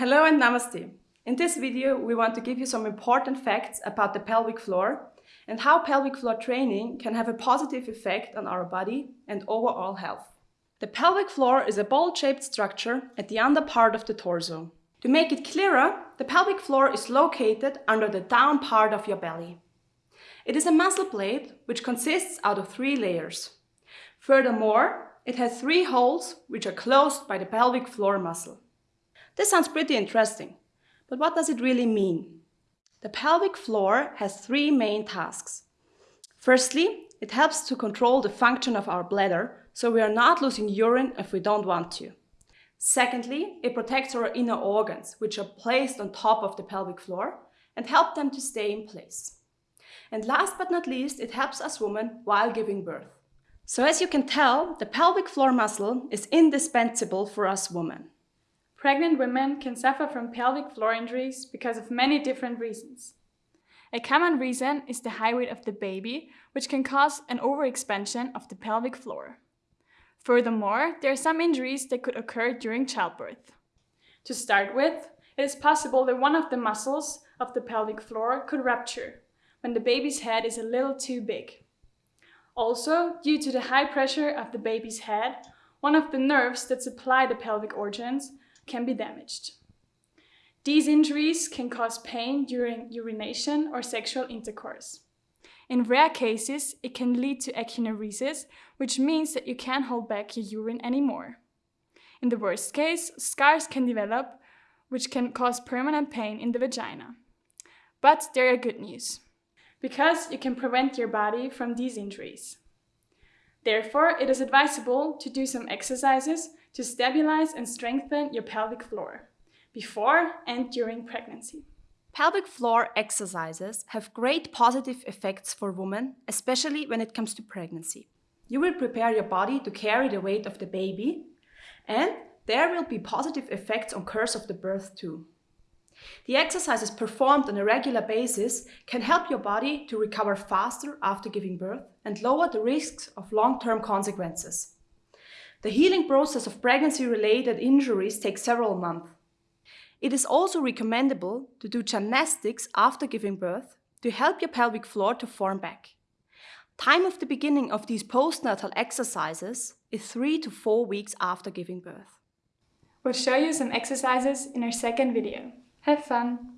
and Namaste. In this video, we want to give you some important facts about the pelvic floor and how pelvic floor training can have a positive effect on our body and overall health. The pelvic floor is a ball-shaped structure at the under part of the torso. To make it clearer, the pelvic floor is located under the down part of your belly. It is a muscle plate which consists out of three layers. Furthermore, it has three holes which are closed by the pelvic floor muscle. This sounds pretty interesting, but what does it really mean? The pelvic floor has three main tasks. Firstly, it helps to control the function of our bladder so we are not losing urine if we don't want to. Secondly, it protects our inner organs, which are placed on top of the pelvic floor and help them to stay in place. And last but not least, it helps us women while giving birth. So as you can tell, the pelvic floor muscle is indispensable for us women. Pregnant women can suffer from pelvic floor injuries because of many different reasons. A common reason is the high weight of the baby, which can cause an overexpansion of the pelvic floor. Furthermore, there are some injuries that could occur during childbirth. To start with, it is possible that one of the muscles of the pelvic floor could rupture when the baby's head is a little too big. Also, due to the high pressure of the baby's head, one of the nerves that supply the pelvic organs can be damaged. These injuries can cause pain during urination or sexual intercourse. In rare cases, it can lead to echineuresis, which means that you can't hold back your urine anymore. In the worst case, scars can develop, which can cause permanent pain in the vagina. But there are good news, because you can prevent your body from these injuries. Therefore, it is advisable to do some exercises to stabilize and strengthen your pelvic floor before and during pregnancy. Pelvic floor exercises have great positive effects for women, especially when it comes to pregnancy. You will prepare your body to carry the weight of the baby and there will be positive effects on course of the birth too. The exercises performed on a regular basis can help your body to recover faster after giving birth and lower the risks of long-term consequences. The healing process of pregnancy-related injuries takes several months. It is also recommendable to do gymnastics after giving birth to help your pelvic floor to form back. Time of the beginning of these postnatal exercises is 3 to 4 weeks after giving birth. We'll show you some exercises in our second video. Have fun!